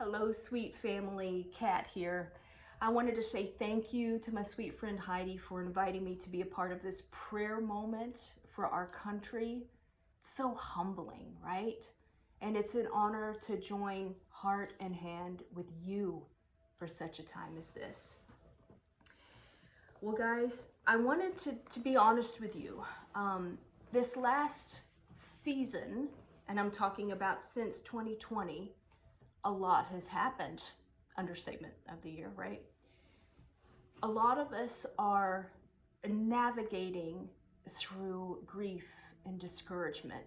Hello, sweet family. Kat here. I wanted to say thank you to my sweet friend Heidi for inviting me to be a part of this prayer moment for our country. It's so humbling, right? And it's an honor to join heart and hand with you for such a time as this. Well, guys, I wanted to, to be honest with you. Um, this last season, and I'm talking about since 2020, a lot has happened. Understatement of the year, right? A lot of us are navigating through grief and discouragement.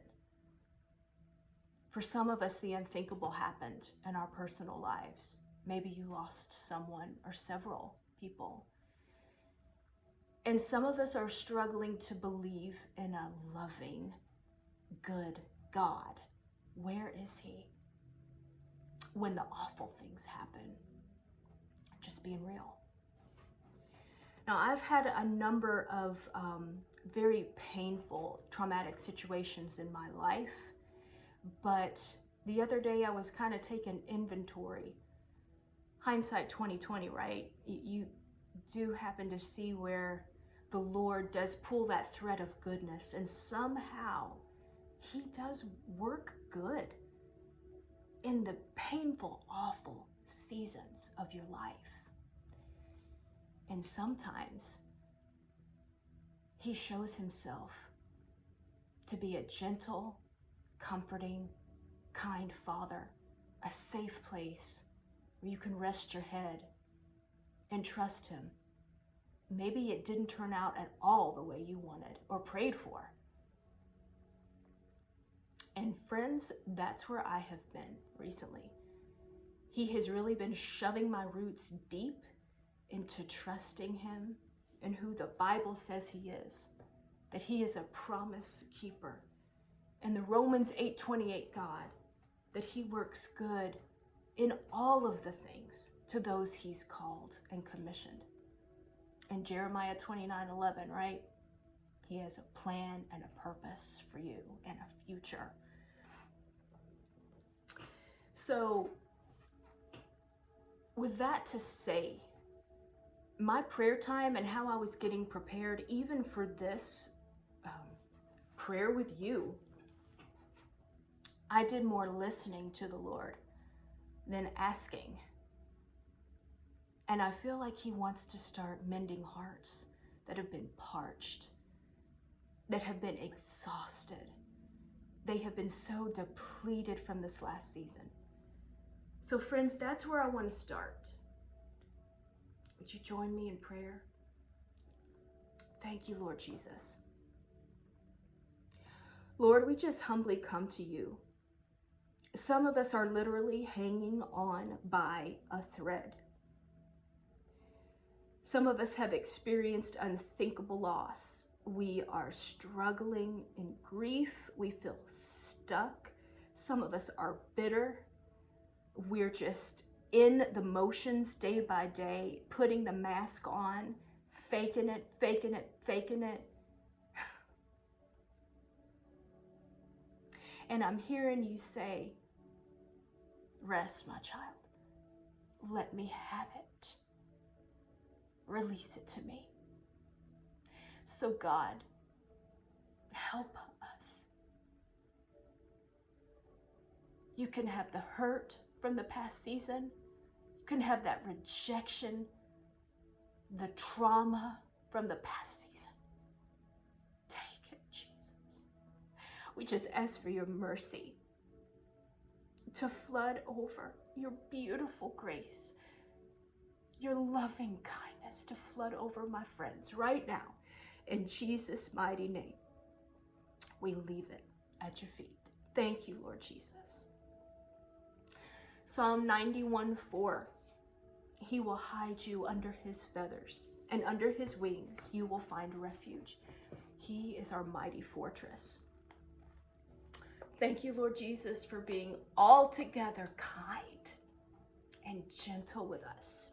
For some of us, the unthinkable happened in our personal lives. Maybe you lost someone or several people. And some of us are struggling to believe in a loving, good God. Where is He? When the awful things happen. Just being real. Now, I've had a number of um, very painful, traumatic situations in my life, but the other day I was kind of taking inventory. Hindsight 2020, right? You do happen to see where the Lord does pull that thread of goodness and somehow he does work good in the painful, awful seasons of your life. And sometimes he shows himself to be a gentle, comforting, kind father, a safe place where you can rest your head and trust him. Maybe it didn't turn out at all the way you wanted or prayed for. Friends, that's where I have been recently. He has really been shoving my roots deep into trusting him and who the Bible says he is, that he is a promise keeper. And the Romans 8:28 God, that he works good in all of the things to those he's called and commissioned. And Jeremiah 29:11, right? He has a plan and a purpose for you and a future. So, with that to say, my prayer time and how I was getting prepared, even for this um, prayer with you, I did more listening to the Lord than asking. And I feel like He wants to start mending hearts that have been parched, that have been exhausted. They have been so depleted from this last season. So, friends, that's where I want to start. Would you join me in prayer? Thank you, Lord Jesus. Lord, we just humbly come to you. Some of us are literally hanging on by a thread. Some of us have experienced unthinkable loss. We are struggling in grief. We feel stuck. Some of us are bitter. We're just in the motions day by day, putting the mask on, faking it, faking it, faking it. And I'm hearing you say, Rest, my child. Let me have it. Release it to me. So, God, help us. You can have the hurt from the past season can have that rejection, the trauma from the past season. Take it, Jesus. We just ask for your mercy to flood over your beautiful grace, your loving kindness to flood over my friends right now. In Jesus' mighty name, we leave it at your feet. Thank you, Lord Jesus. Psalm 91 4 he will hide you under his feathers, and under his wings you will find refuge. He is our mighty fortress. Thank you, Lord Jesus, for being altogether kind and gentle with us.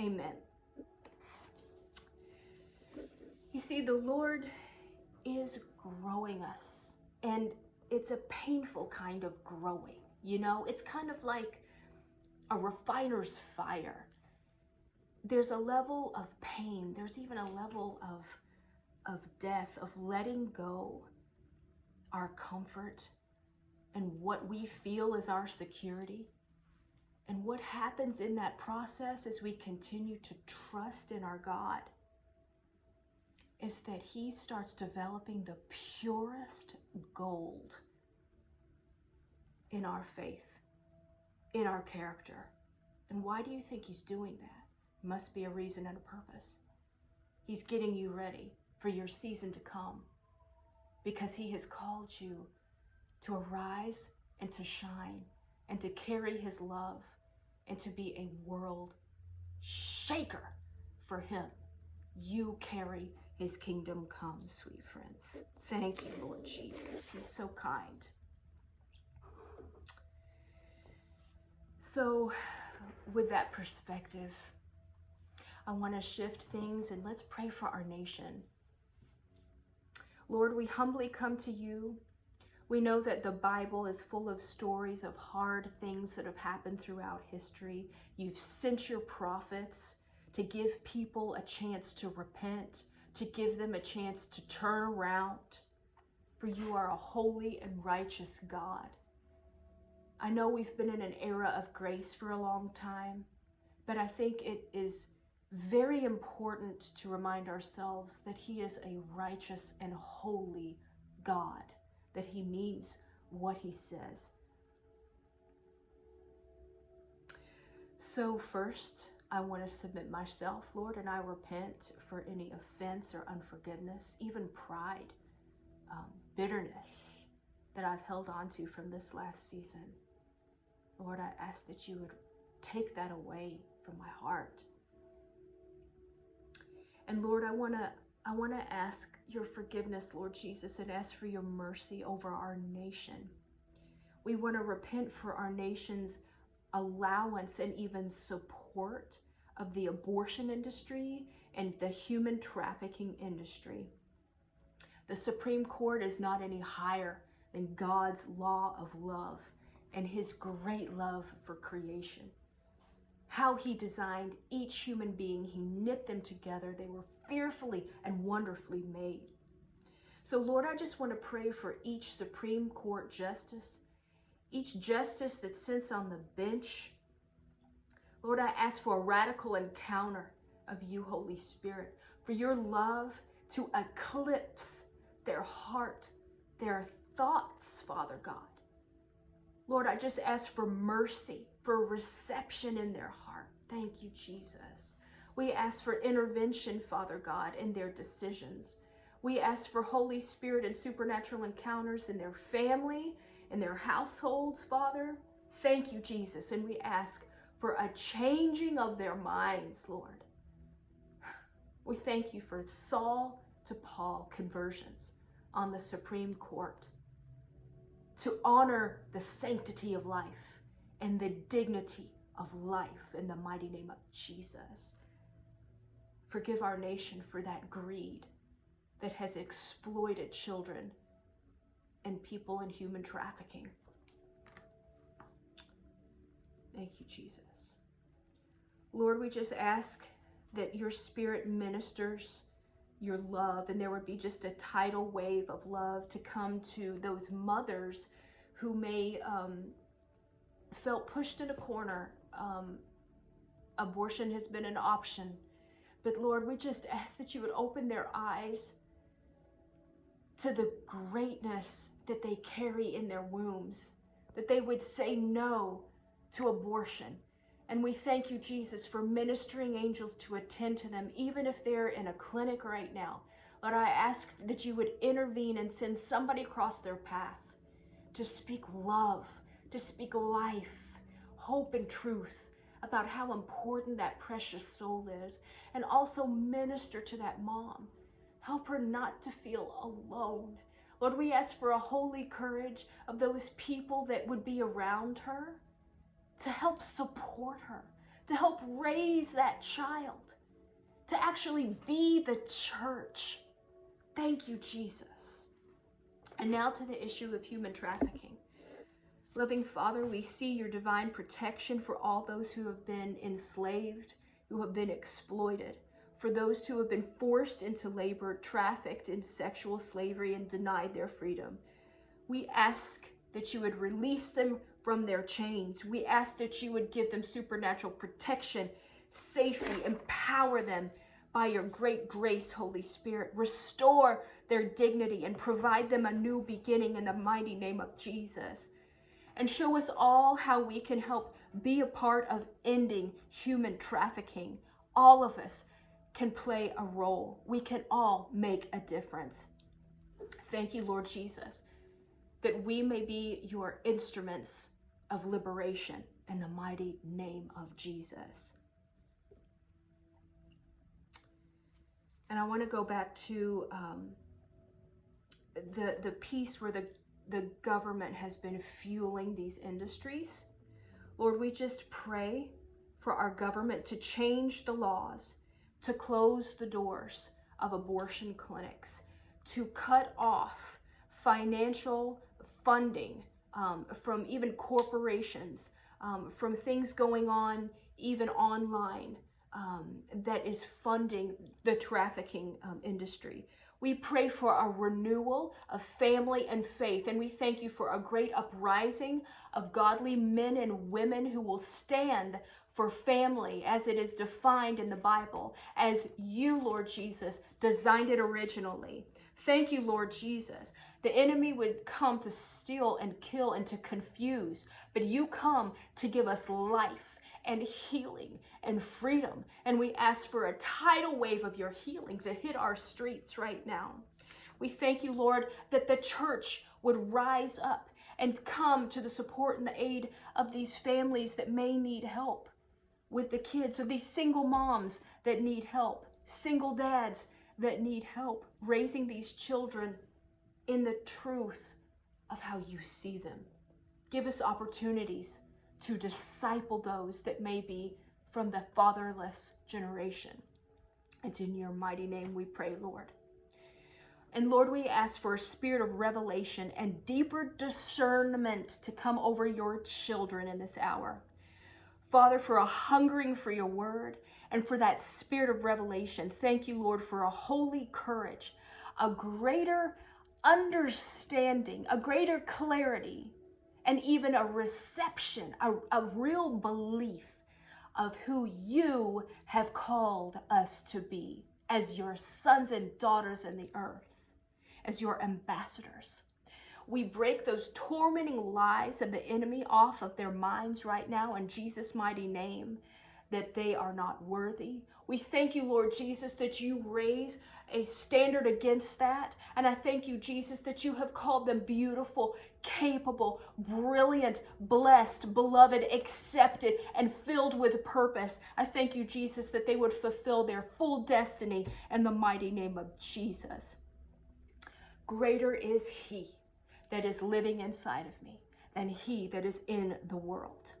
Amen. You see, the Lord is growing us, and it's a painful kind of growing. You know, it's kind of like a refiner's fire. There's a level of pain. There's even a level of, of death, of letting go our comfort and what we feel is our security. And what happens in that process as we continue to trust in our God is that He starts developing the purest gold in our faith, in our character. And why do you think He's doing that? Must be a reason and a purpose. He's getting you ready for your season to come because He has called you to arise and to shine and to carry His love and to be a world shaker for Him. You carry His kingdom come, sweet friends. Thank you, Lord Jesus. He's so kind. So, with that perspective, I want to shift things and let's pray for our nation. Lord, we humbly come to you. We know that the Bible is full of stories of hard things that have happened throughout history. You've sent your prophets to give people a chance to repent, to give them a chance to turn around. For you are a holy and righteous God. I know we've been in an era of grace for a long time, but I think it is very important to remind ourselves that He is a righteous and holy God, that He means what He says. So, first, I want to submit myself, Lord, and I repent for any offense or unforgiveness, even pride, um, bitterness that I've held on to from this last season. Lord, I ask that you would take that away from my heart. And Lord, I want to I want to ask your forgiveness, Lord Jesus, and ask for your mercy over our nation. We want to repent for our nation's allowance and even support of the abortion industry and the human trafficking industry. The Supreme Court is not any higher than God's law of love and his great love for creation. How he designed each human being, he knit them together. They were fearfully and wonderfully made. So, Lord, I just want to pray for each Supreme Court justice, each justice that sits on the bench. Lord, I ask for a radical encounter of you, Holy Spirit, for your love to eclipse their heart, their thoughts, Father God. Lord, I just ask for mercy, for reception in their heart. Thank you, Jesus. We ask for intervention, Father God, in their decisions. We ask for Holy Spirit and supernatural encounters in their family, in their households, Father. Thank you, Jesus. And we ask for a changing of their minds, Lord. We thank you for Saul to Paul conversions on the Supreme Court to honor the sanctity of life and the dignity of life in the mighty name of Jesus. Forgive our nation for that greed that has exploited children and people in human trafficking. Thank you, Jesus. Lord, we just ask that your spirit ministers your love and there would be just a tidal wave of love to come to those mothers who may um, felt pushed in a corner. Um, abortion has been an option. But lord we just ask that you would open their eyes to the greatness that they carry in their wombs that they would say no to abortion and we thank you, Jesus, for ministering angels to attend to them, even if they're in a clinic right now. Lord, I ask that you would intervene and send somebody across their path to speak love, to speak life, hope, and truth about how important that precious soul is, and also minister to that mom. Help her not to feel alone. Lord, we ask for a holy courage of those people that would be around her to help support her, to help raise that child, to actually be the church. Thank you, Jesus. And now to the issue of human trafficking. Loving Father, we see your divine protection for all those who have been enslaved, who have been exploited, for those who have been forced into labor, trafficked in sexual slavery, and denied their freedom. We ask that you would release them from their chains. We ask that you would give them supernatural protection, safety, empower them by your great grace, Holy Spirit. Restore their dignity and provide them a new beginning in the mighty name of Jesus and show us all how we can help be a part of ending human trafficking. All of us can play a role. We can all make a difference. Thank you, Lord Jesus, that we may be your instruments of liberation in the mighty name of Jesus. And I want to go back to um, the the piece where the the government has been fueling these industries. Lord, we just pray for our government to change the laws, to close the doors of abortion clinics, to cut off financial funding um, from even corporations, um, from things going on even online um, that is funding the trafficking um, industry. We pray for a renewal of family and faith, and we thank you for a great uprising of godly men and women who will stand for family as it is defined in the Bible, as you, Lord Jesus, designed it originally. Thank you, Lord Jesus. The enemy would come to steal and kill and to confuse, but you come to give us life and healing and freedom. And we ask for a tidal wave of your healing to hit our streets right now. We thank you, Lord, that the church would rise up and come to the support and the aid of these families that may need help with the kids, of these single moms that need help, single dads that need help raising these children in the truth of how you see them. Give us opportunities to disciple those that may be from the fatherless generation. It's in your mighty name we pray, Lord. And Lord, we ask for a spirit of revelation and deeper discernment to come over your children in this hour. Father, for a hungering for your word and for that spirit of revelation. Thank you, Lord, for a holy courage, a greater understanding, a greater clarity and even a reception, a, a real belief of who you have called us to be as your sons and daughters in the earth, as your ambassadors. We break those tormenting lies of the enemy off of their minds right now in Jesus' mighty name that they are not worthy. We thank you, Lord Jesus, that you raise a standard against that. And I thank you, Jesus, that you have called them beautiful, capable, brilliant, blessed, beloved, accepted, and filled with purpose. I thank you, Jesus, that they would fulfill their full destiny in the mighty name of Jesus. Greater is He that is living inside of me than He that is in the world.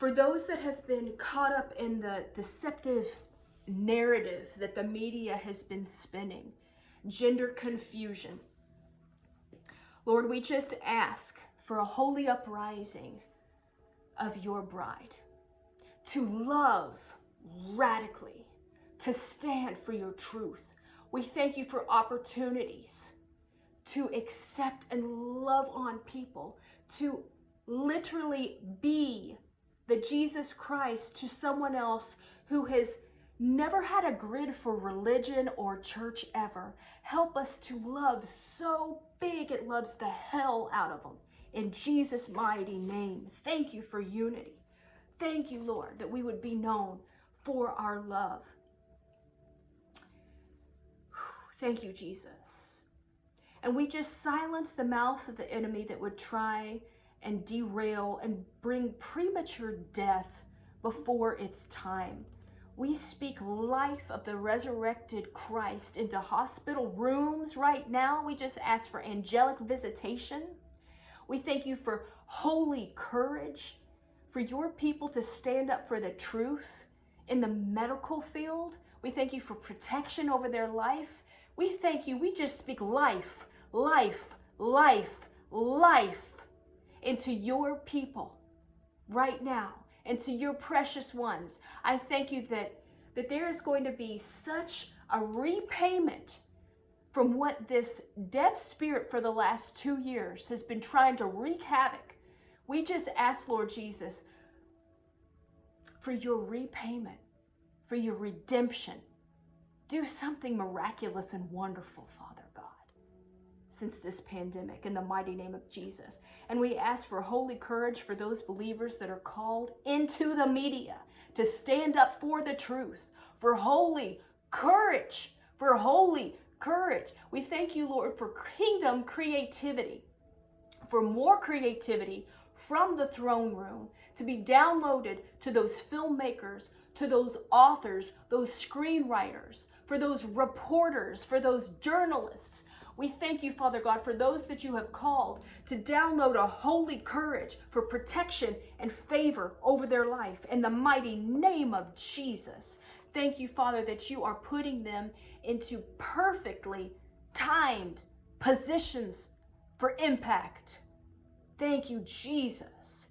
For those that have been caught up in the deceptive narrative that the media has been spinning, gender confusion. Lord, we just ask for a holy uprising of your bride to love radically, to stand for your truth. We thank you for opportunities to accept and love on people, to literally be the Jesus Christ to someone else who has never had a grid for religion or church ever. Help us to love so big it loves the hell out of them. In Jesus' mighty name, thank you for unity. Thank you, Lord, that we would be known for our love. Thank you, Jesus. And we just silence the mouth of the enemy that would try and derail and bring premature death before its time. We speak life of the resurrected Christ into hospital rooms right now. We just ask for angelic visitation. We thank you for holy courage, for your people to stand up for the truth in the medical field. We thank you for protection over their life. We thank you. We just speak life, life, life, life into your people right now, into your precious ones. I thank you that, that there is going to be such a repayment from what this death spirit for the last two years has been trying to wreak havoc. We just ask, Lord Jesus, for your repayment, for your redemption. Do something miraculous and wonderful, since this pandemic, in the mighty name of Jesus. And we ask for holy courage for those believers that are called into the media to stand up for the truth, for holy courage, for holy courage. We thank you, Lord, for kingdom creativity, for more creativity from the throne room to be downloaded to those filmmakers, to those authors, those screenwriters, for those reporters, for those journalists. We thank you, Father God, for those that you have called to download a holy courage for protection and favor over their life in the mighty name of Jesus. Thank you, Father, that you are putting them into perfectly timed positions for impact. Thank you, Jesus,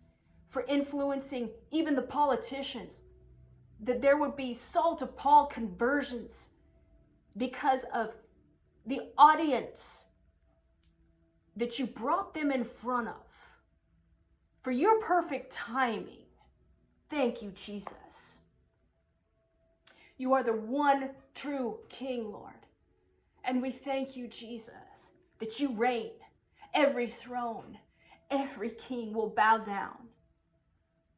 for influencing even the politicians, that there would be Saul to Paul conversions because of the audience that you brought them in front of for your perfect timing. Thank you, Jesus. You are the one true King, Lord. And we thank you, Jesus, that you reign. Every throne, every king will bow down.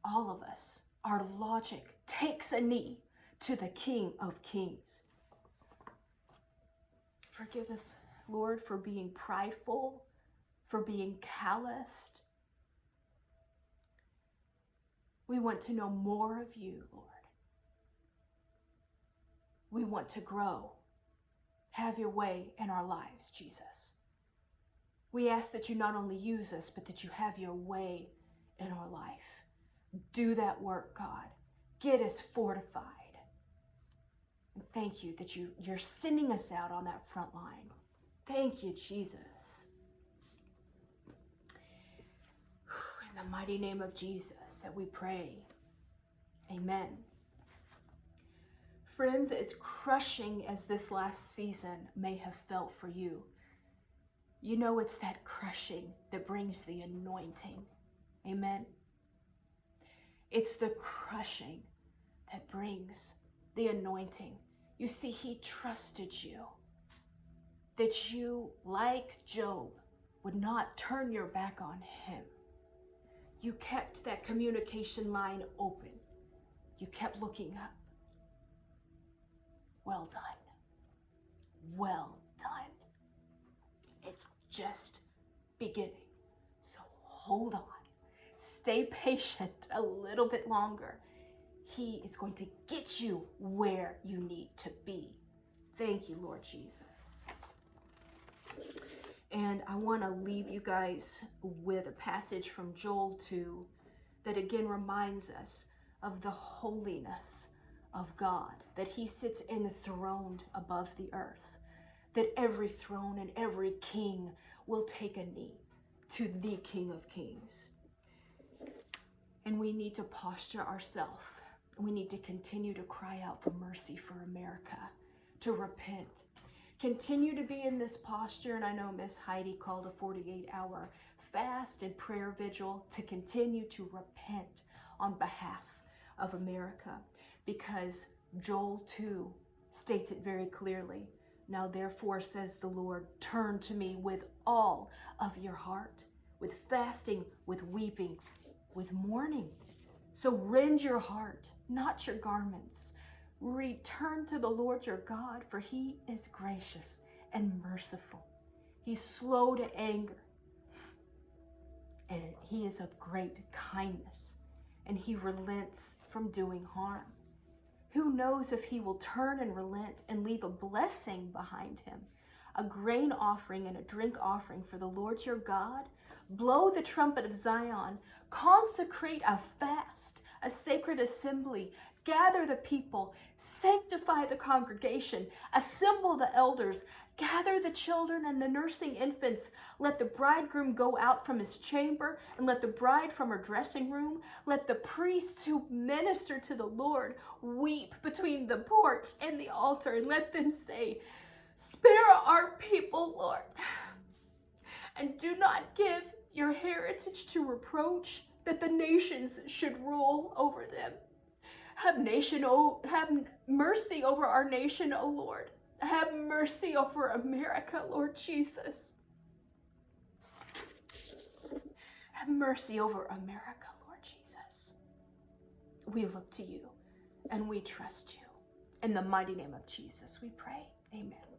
All of us, our logic takes a knee to the King of Kings. Forgive us, Lord, for being prideful, for being calloused. We want to know more of you, Lord. We want to grow. Have your way in our lives, Jesus. We ask that you not only use us, but that you have your way in our life. Do that work, God. Get us fortified. Thank you that you, you're sending us out on that front line. Thank you, Jesus. In the mighty name of Jesus that we pray. Amen. Friends, as crushing as this last season may have felt for you, you know it's that crushing that brings the anointing. Amen. It's the crushing that brings the anointing. You see, he trusted you. That you, like Job, would not turn your back on him. You kept that communication line open. You kept looking up. Well done. Well done. It's just beginning. So hold on. Stay patient a little bit longer. He is going to get you where you need to be. Thank you, Lord Jesus. And I want to leave you guys with a passage from Joel 2 that again reminds us of the holiness of God, that he sits enthroned above the earth, that every throne and every king will take a knee to the King of Kings. And we need to posture ourselves. We need to continue to cry out for mercy for America, to repent. Continue to be in this posture. And I know Miss Heidi called a 48 hour fast and prayer vigil to continue to repent on behalf of America because Joel 2 states it very clearly. Now, therefore, says the Lord, turn to me with all of your heart, with fasting, with weeping, with mourning. So rend your heart, not your garments. Return to the Lord your God, for he is gracious and merciful. He's slow to anger, and he is of great kindness, and he relents from doing harm. Who knows if he will turn and relent and leave a blessing behind him? A grain offering and a drink offering for the Lord your God? Blow the trumpet of Zion. Consecrate a fast, a sacred assembly. Gather the people. Sanctify the congregation. Assemble the elders. Gather the children and the nursing infants. Let the bridegroom go out from his chamber, and let the bride from her dressing room. Let the priests who minister to the Lord weep between the porch and the altar, and let them say, Spare our people, Lord, and do not give your heritage to reproach that the nations should rule over them. Have nation, oh, have mercy over our nation, O Lord. Have mercy over America, Lord Jesus. Have mercy over America, Lord Jesus. We look to you and we trust you. In the mighty name of Jesus, we pray. Amen.